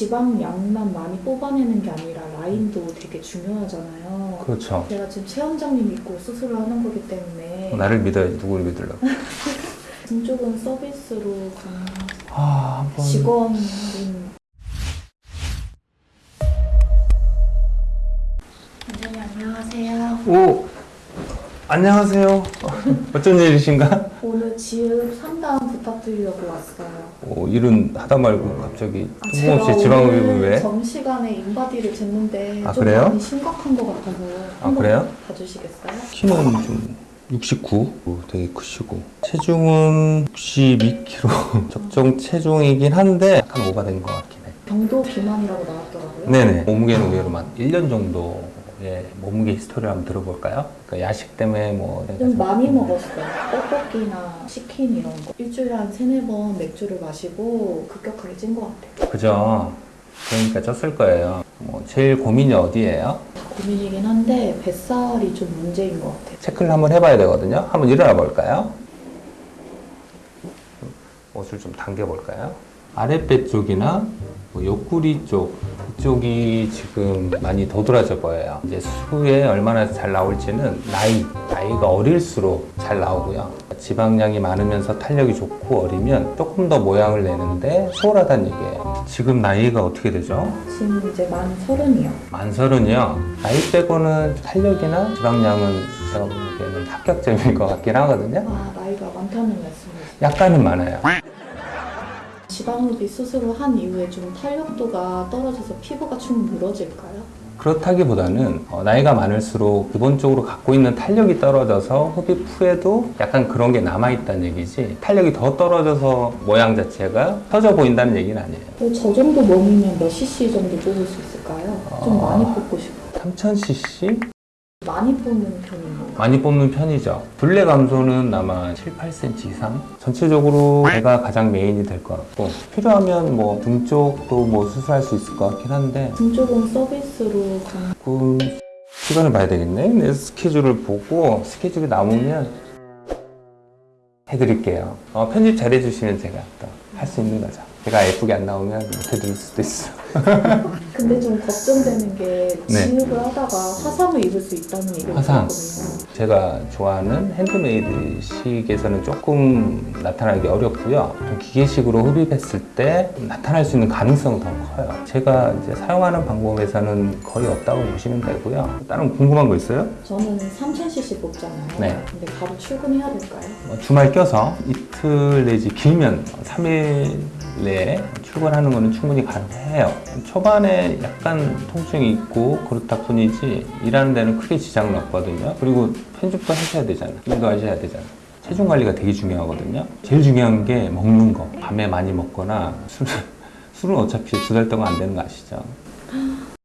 지방 양만 많이 뽑아내는 게 아니라 라인도 되게 중요하잖아요. 그렇죠. 제가 지금 최 원장님 믿고 수술을 하는 거기 때문에 나를 믿어야지 누구를 믿으려고. 등 쪽은 서비스로 가능한 아, 한번. 직원 할인. 원장님 안녕하세요. 오! 안녕하세요. 어쩐 일이신가? 오늘 지읍 상담 부탁드리려고 왔어요. 오, 일은 하다 말고 갑자기 아, 뜬금없이 지방흡입을 왜? 점심시간에 인바디를 쟀는데 아, 좀 그래요? 많이 심각한 것 같아서 아, 그래요? 봐주시겠어요? 키는 좀 69, 오, 되게 크시고 체중은 62kg 적정 체중이긴 한데 약간 오바된 것 같긴 해 경도 비만이라고 나왔더라고요. 네네 몸무게는 의외로 한 1년 정도 의 몸무게 history를 한번 들어볼까요? 그러니까 야식 때문에 뭐 좀 많이 먹었어요. 떡볶이나 치킨 이런 거. 일주일에 한 세네 번 맥주를 마시고 급격하게 찐 것 같아요. 그죠? 그러니까 쪘을 거예요 뭐 제일 고민이 어디예요? 다 고민이긴 한데 뱃살이 좀 문제인 것 같아요. 체크를 한번 해봐야 되거든요 한번 일어나 볼까요? 옷을 좀 당겨 볼까요? 아랫배 쪽이나 뭐 옆구리 쪽 이쪽이 지금 많이 도드라져 보여요. 이제 수에 얼마나 잘 나올지는 나이, 나이가 어릴수록 잘 나오고요. 지방량이 많으면서 탄력이 좋고 어리면 조금 더 모양을 내는데 수월하다는 얘기예요. 지금 나이가 어떻게 되죠? 지금 이제 만 서른이요. 만설은요 나이 빼고는 탄력이나 지방량은 제가 보기에는 합격점일 것 같긴 하거든요. 아 나이가 많다는 말씀이세요. 약간은 많아요. 지방흡입 수술을 한 이후에 좀 탄력도가 떨어져서 피부가 좀 늘어질까요? 그렇다기보다는 어, 나이가 많을수록 기본적으로 갖고 있는 탄력이 떨어져서 흡입 후에도 약간 그런 게 남아있다는 얘기지 탄력이 더 떨어져서 모양 자체가 터져 보인다는 얘기는 아니에요 어, 저 정도 몸이면 몇 cc 정도 뽑을 수 있을까요? 좀 아. 많이 뽑고 싶어요. 3000cc? 많이 뽑는 편이에요. 많이 뽑는 편이죠 둘레 감소는 아마 7, 8cm 이상 전체적으로 배가 가장 메인이 될 것 같고 필요하면 뭐 등 쪽도 뭐 수술할 수 있을 것 같긴 한데 등 쪽은 서비스로. 조금 시간을 봐야 되겠네. 내 스케줄을 보고 스케줄이 남으면 해드릴게요. 어, 편집 잘 해주시면 제가 또 할 수 있는 거죠. 제가 예쁘게 안 나오면 못해드릴 수도 있어. 근데 좀 걱정되는 게 네. 지흡을 하다가 화상을 입을 수 있다는 얘기를 화상. 들었거든요. 제가 좋아하는 핸드메이드 식에서는 조금 나타나기 어렵고요. 좀 기계식으로 흡입했을 때 나타날 수 있는 가능성은 더 커요. 제가 이제 사용하는 방법에서는 거의 없다고 보시면 되고요. 다른 궁금한 거 있어요? 저는 3000cc 뽑잖아요. 네. 근데 바로 출근해야 될까요? 어, 주말 껴서 이틀 내지 길면 3일 내에 출근하는 거는 충분히 가능해요. 초반에 약간 통증이 있고 그렇다 뿐이지 일하는 데는 크게 지장은 없거든요. 그리고 편집도 하셔야 되잖아. 일도 하셔야 되잖아. 체중 관리가 되게 중요하거든요. 제일 중요한 게 먹는 거. 밤에 많이 먹거나 술, 술은 어차피 두 달 동안 안 되는 거 아시죠?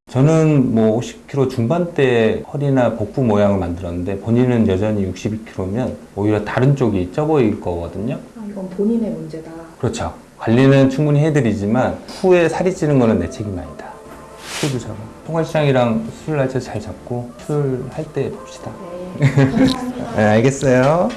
저는 뭐 50kg 중반대 허리나 복부 모양을 만들었는데 본인은 여전히 62kg면 오히려 다른 쪽이 쪄 보일 거거든요. 아, 이건 본인의 문제다. 그렇죠. 관리는 충분히 해드리지만 후에 살이 찌는 거는 내 책임 아니다. 술도 잡아. 통화시장이랑 수술 날짜 잘 잡고 수술할 때 봅시다. 네. 네, 알겠어요.